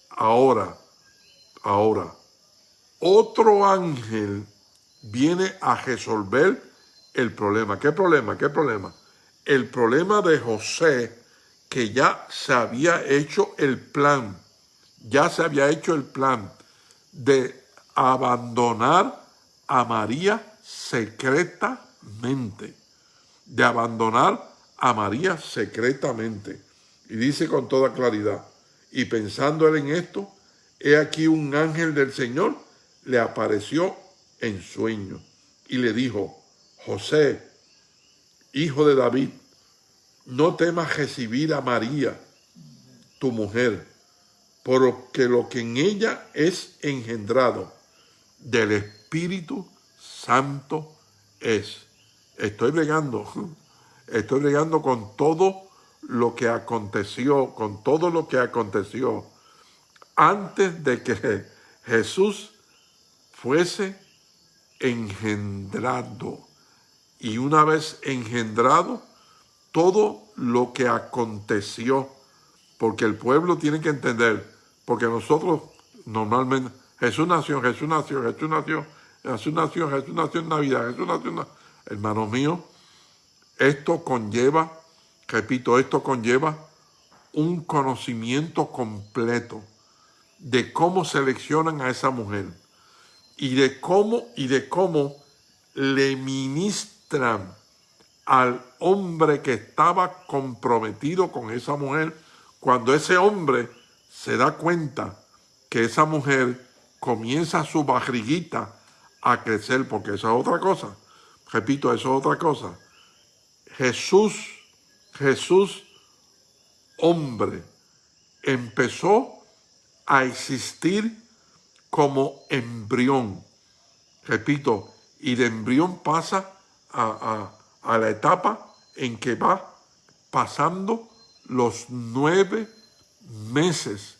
Ahora, ahora, otro ángel viene a resolver el problema. ¿Qué problema? ¿Qué problema? El problema de José, que ya se había hecho el plan, ya se había hecho el plan de abandonar a María secretamente, de abandonar a María secretamente. Y dice con toda claridad, y pensando él en esto, he aquí un ángel del Señor le apareció en sueño y le dijo, José, hijo de David, no temas recibir a María, tu mujer, porque lo que en ella es engendrado del Espíritu Santo es. Estoy bregando, [LAUGHS] estoy bregando con todo lo que aconteció, con todo lo que aconteció antes de que [LAUGHS] Jesús fuese engendrado. Y una vez engendrado, todo lo que aconteció, porque el pueblo tiene que entender, porque nosotros normalmente, Jesús nació, Jesús nació, Jesús nació, Jesús nació, Jesús nació en Navidad, Jesús nació en. Hermanos míos, esto conlleva, repito, esto conlleva un conocimiento completo de cómo seleccionan a esa mujer y de cómo y de cómo le ministran al hombre que estaba comprometido con esa mujer cuando ese hombre se da cuenta que esa mujer comienza su barriguita a crecer, porque esa es otra cosa. Repito, eso es otra cosa. Jesús, Jesús, hombre, empezó a existir como embrión. Repito, y de embrión pasa a, a la etapa en que va pasando los nueve meses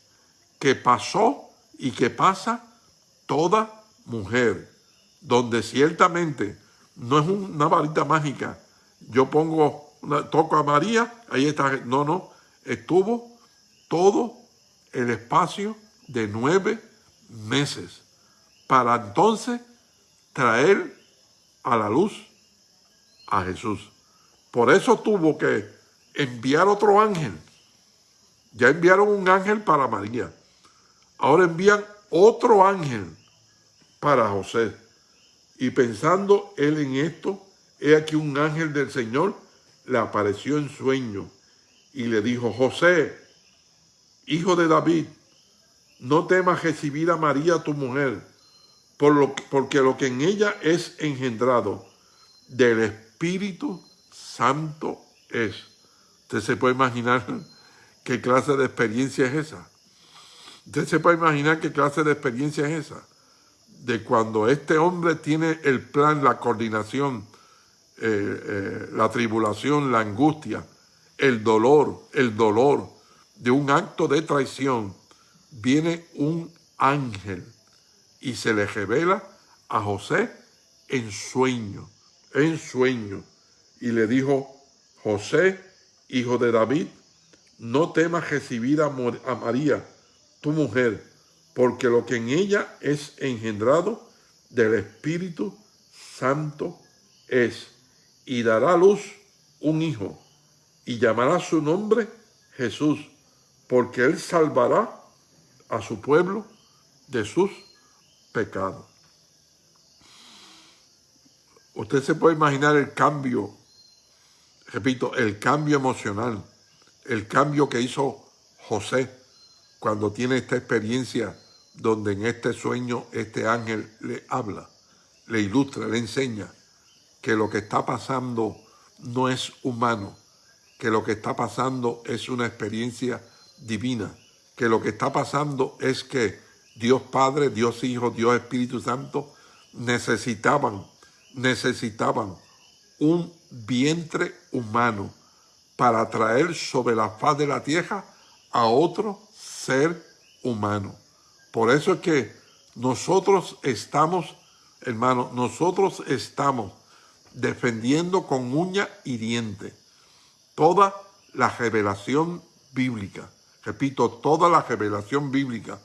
que pasó y que pasa toda mujer, donde ciertamente no es una varita mágica. Yo pongo, toco a María, ahí está, no, no, estuvo todo el espacio de nueve meses para entonces traer a la luz a Jesús. Por eso tuvo que enviar otro ángel. Ya enviaron un ángel para María. Ahora envían otro ángel para José. Y pensando él en esto, he aquí un ángel del Señor le apareció en sueño y le dijo, José, hijo de David, no temas recibir a María tu mujer, por lo, porque lo que en ella es engendrado del Espíritu Santo es. Usted se puede imaginar qué clase de experiencia es esa. Usted se puede imaginar qué clase de experiencia es esa. De cuando este hombre tiene el plan, la coordinación, eh, eh, la tribulación, la angustia, el dolor, el dolor de un acto de traición, viene un ángel y se le revela a José en sueño, en sueño. Y le dijo, José, hijo de David, no temas recibir a, María, tu mujer, porque lo que en ella es engendrado del Espíritu Santo es, y dará a luz un hijo, y llamará su nombre Jesús, porque él salvará a su pueblo de sus pecados. Usted se puede imaginar el cambio repito, el cambio emocional, el cambio que hizo José cuando tiene esta experiencia donde en este sueño este ángel le habla, le ilustra, le enseña que lo que está pasando no es humano, que lo que está pasando es una experiencia divina, que lo que está pasando es que Dios Padre, Dios Hijo, Dios Espíritu Santo necesitaban, necesitaban un vientre humano para traer sobre la faz de la tierra a otro ser humano. Por eso es que nosotros estamos, hermano, nosotros estamos defendiendo con uña y diente toda la revelación bíblica. Repito, toda la revelación bíblica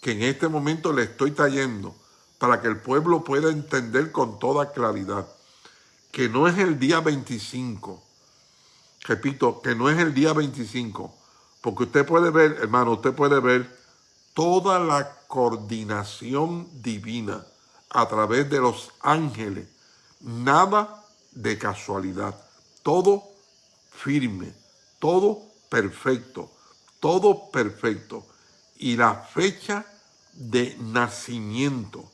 que en este momento le estoy trayendo para que el pueblo pueda entender con toda claridad que no es el día 25. Repito, que no es el día 25. Porque usted puede ver, hermano, usted puede ver toda la coordinación divina a través de los ángeles. Nada de casualidad. Todo firme, todo perfecto, todo perfecto. Y la fecha de nacimiento,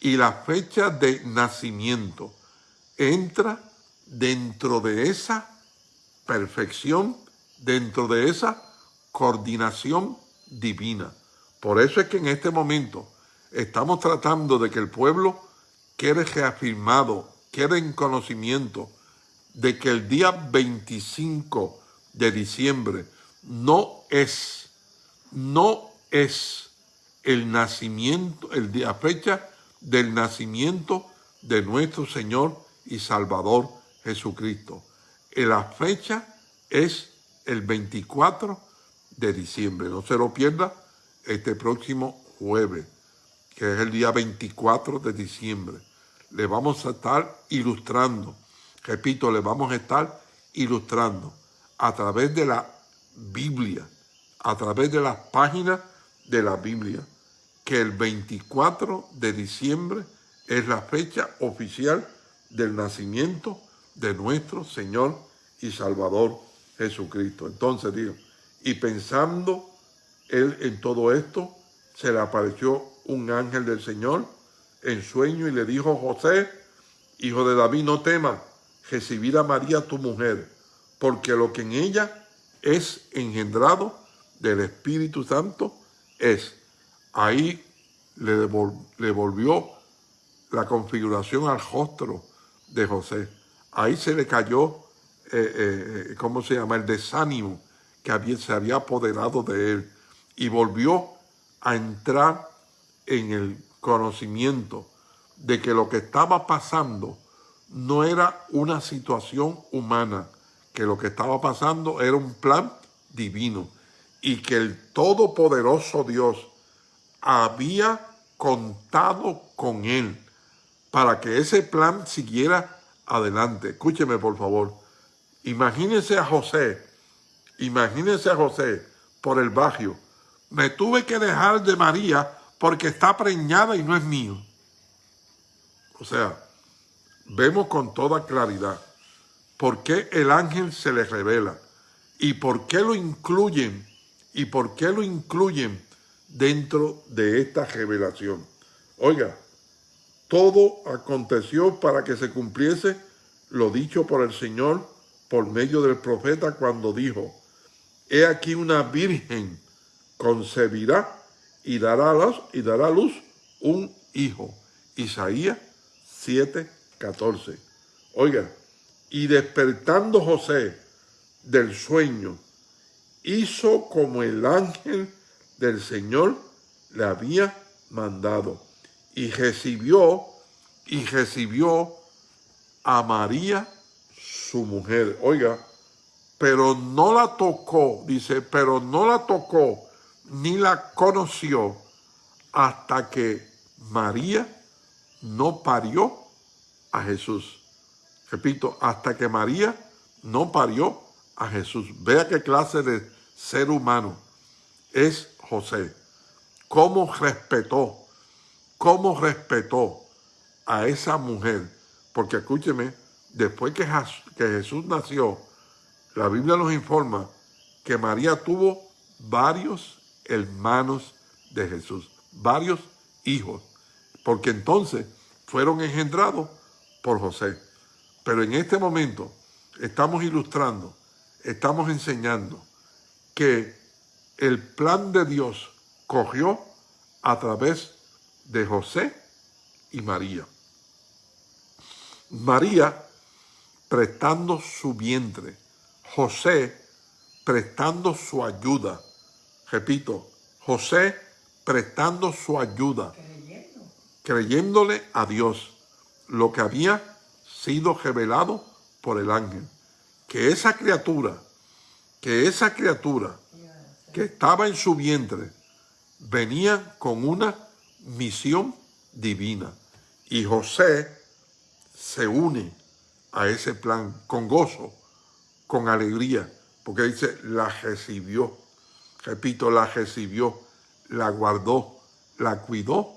y la fecha de nacimiento entra dentro de esa perfección, dentro de esa coordinación divina. Por eso es que en este momento estamos tratando de que el pueblo quede reafirmado, quede en conocimiento de que el día 25 de diciembre no es, no es el nacimiento, el día, fecha del nacimiento de nuestro Señor y Salvador Jesucristo. La fecha es el 24 de diciembre. No se lo pierda este próximo jueves, que es el día 24 de diciembre. Le vamos a estar ilustrando, repito, le vamos a estar ilustrando a través de la Biblia, a través de las páginas de la Biblia, que el 24 de diciembre es la fecha oficial del nacimiento de nuestro Señor y Salvador Jesucristo. Entonces digo, y pensando él en todo esto, se le apareció un ángel del Señor en sueño y le dijo, José, hijo de David, no temas recibir a María tu mujer, porque lo que en ella es engendrado del Espíritu Santo es. Ahí le, le volvió la configuración al rostro de José. Ahí se le cayó, eh, eh, ¿cómo se llama?, el desánimo que había, se había apoderado de él y volvió a entrar en el conocimiento de que lo que estaba pasando no era una situación humana, que lo que estaba pasando era un plan divino y que el Todopoderoso Dios había contado con él para que ese plan siguiera adelante. Escúcheme, por favor. Imagínense a José, imagínense a José por el barrio. Me tuve que dejar de María porque está preñada y no es mío. O sea, vemos con toda claridad por qué el ángel se le revela y por qué lo incluyen y por qué lo incluyen dentro de esta revelación. Oiga, todo aconteció para que se cumpliese lo dicho por el Señor por medio del profeta cuando dijo, He aquí una virgen concebirá y dará, luz, y dará luz un hijo. Isaías 7, 14. Oiga, y despertando José del sueño, hizo como el ángel del Señor le había mandado y recibió, y recibió a María, su mujer. Oiga, pero no la tocó, dice, pero no la tocó, ni la conoció hasta que María no parió a Jesús. Repito, hasta que María no parió a Jesús. Vea qué clase de ser humano es José. Cómo respetó cómo respetó a esa mujer. Porque escúcheme, después que, Jesús nació, la Biblia nos informa que María tuvo varios hermanos de Jesús, varios hijos, porque entonces fueron engendrados por José. Pero en este momento estamos ilustrando, estamos enseñando que el plan de Dios cogió a través de José y María. María prestando su vientre, José prestando su ayuda. Repito, José prestando su ayuda, creyéndole a Dios lo que había sido revelado por el ángel. Que esa criatura, que esa criatura que estaba en su vientre, venía con una misión divina. Y José se une a ese plan con gozo, con alegría, porque dice, la recibió. Repito, la recibió, la guardó, la cuidó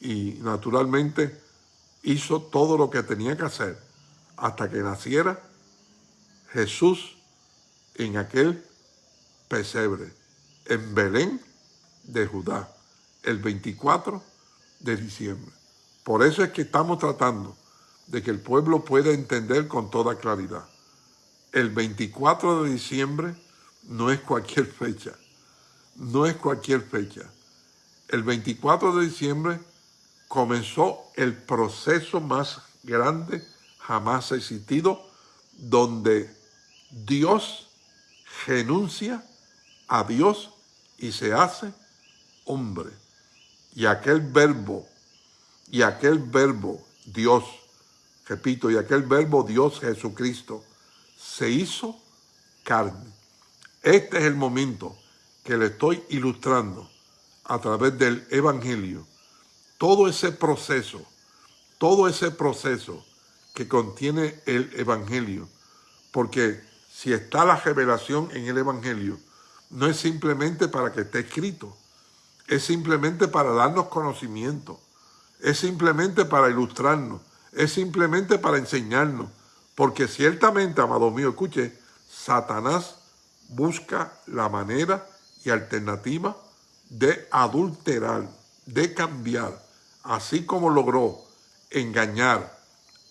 y naturalmente hizo todo lo que tenía que hacer hasta que naciera Jesús en aquel pesebre, en Belén de Judá el 24 de diciembre. Por eso es que estamos tratando de que el pueblo pueda entender con toda claridad. El 24 de diciembre no es cualquier fecha, no es cualquier fecha. El 24 de diciembre comenzó el proceso más grande jamás existido, donde Dios renuncia a Dios y se hace hombre y aquel verbo, y aquel verbo Dios, repito, y aquel verbo Dios Jesucristo, se hizo carne. Este es el momento que le estoy ilustrando a través del Evangelio. Todo ese proceso, todo ese proceso que contiene el Evangelio. Porque si está la revelación en el Evangelio, no es simplemente para que esté escrito, es simplemente para darnos conocimiento, es simplemente para ilustrarnos, es simplemente para enseñarnos. Porque ciertamente, amado mío, escuche, Satanás busca la manera y alternativa de adulterar, de cambiar, así como logró engañar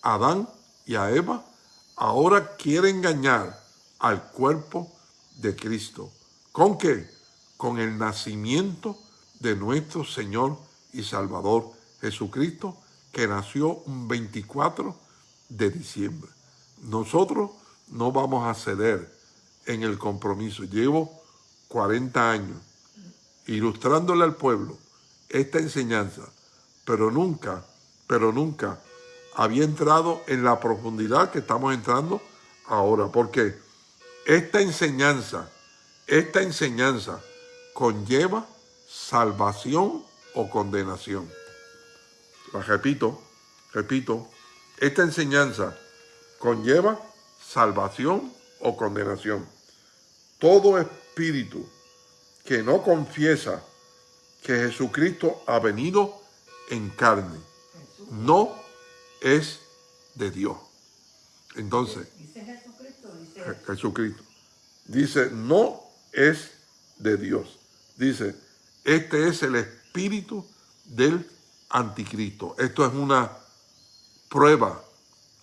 a Adán y a Eva, ahora quiere engañar al cuerpo de Cristo. ¿Con qué? Con el nacimiento de nuestro Señor y Salvador Jesucristo, que nació un 24 de diciembre. Nosotros no vamos a ceder en el compromiso. Llevo 40 años ilustrándole al pueblo esta enseñanza, pero nunca, pero nunca había entrado en la profundidad que estamos entrando ahora, porque esta enseñanza, esta enseñanza conlleva salvación o condenación. La repito, repito, esta enseñanza conlleva salvación o condenación. Todo espíritu que no confiesa que Jesucristo ha venido en carne, no es de Dios. Entonces, ¿Dice Jesucristo? Dice... Jesucristo. Dice, no es de Dios. Dice, este es el espíritu del anticristo. Esto es una prueba,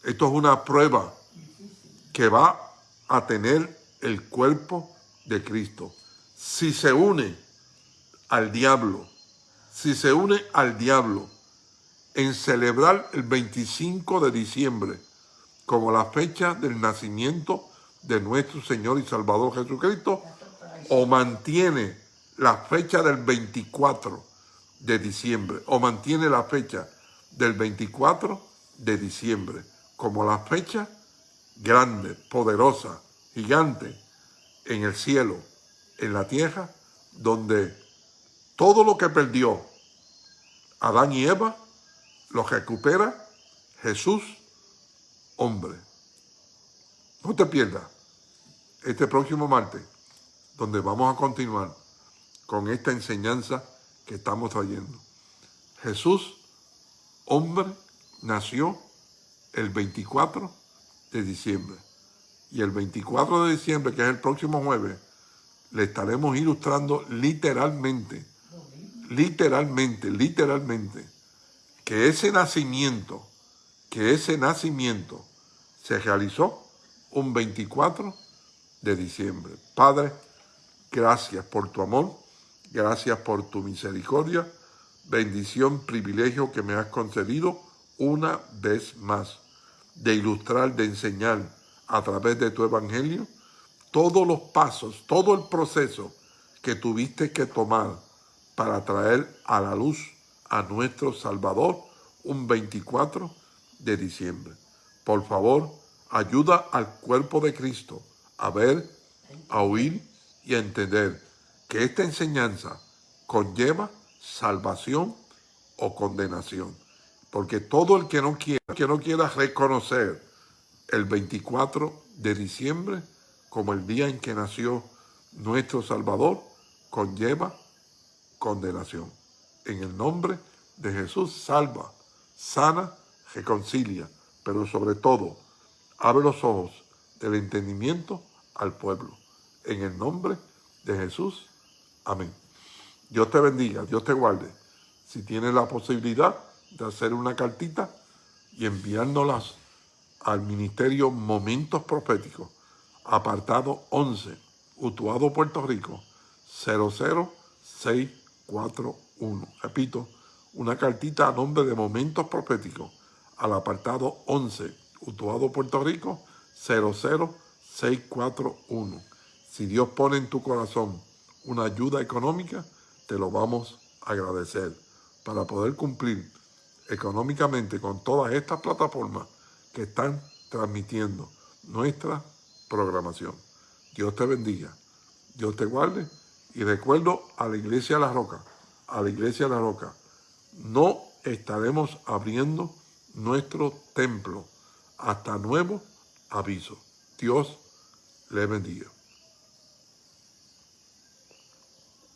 esto es una prueba que va a tener el cuerpo de Cristo. Si se une al diablo, si se une al diablo en celebrar el 25 de diciembre como la fecha del nacimiento de nuestro Señor y Salvador Jesucristo, o mantiene la fecha del 24 de diciembre, o mantiene la fecha del 24 de diciembre como la fecha grande, poderosa, gigante en el cielo, en la tierra, donde todo lo que perdió Adán y Eva lo recupera Jesús, hombre. No te pierdas este próximo martes, donde vamos a continuar con esta enseñanza que estamos trayendo. Jesús, hombre, nació el 24 de diciembre. Y el 24 de diciembre, que es el próximo jueves, le estaremos ilustrando literalmente, literalmente, literalmente, que ese nacimiento, que ese nacimiento se realizó un 24 de diciembre. Padre, gracias por tu amor, gracias por tu misericordia, bendición, privilegio que me has concedido una vez más de ilustrar, de enseñar a través de tu evangelio todos los pasos, todo el proceso que tuviste que tomar para traer a la luz a nuestro Salvador un 24 de diciembre. Por favor, ayuda al cuerpo de Cristo a ver, a oír y entender que esta enseñanza conlleva salvación o condenación. Porque todo el que no quiera, que no quiera reconocer el 24 de diciembre como el día en que nació nuestro Salvador, conlleva condenación. En el nombre de Jesús, salva, sana, reconcilia, pero sobre todo, abre los ojos del entendimiento al pueblo. En el nombre de Jesús, amén. Dios te bendiga, Dios te guarde. Si tienes la posibilidad, de hacer una cartita y enviárnoslas al Ministerio Momentos Proféticos, apartado 11, Utuado, Puerto Rico, 00641. Repito, una cartita a nombre de Momentos Proféticos, al apartado 11, Utuado, Puerto Rico, 00641. Si Dios pone en tu corazón una ayuda económica, te lo vamos a agradecer para poder cumplir económicamente con todas estas plataformas que están transmitiendo nuestra programación. Dios te bendiga. Dios te guarde. Y recuerdo a la iglesia de la roca, a la iglesia de la roca, no estaremos abriendo nuestro templo hasta nuevo aviso. Dios le bendiga.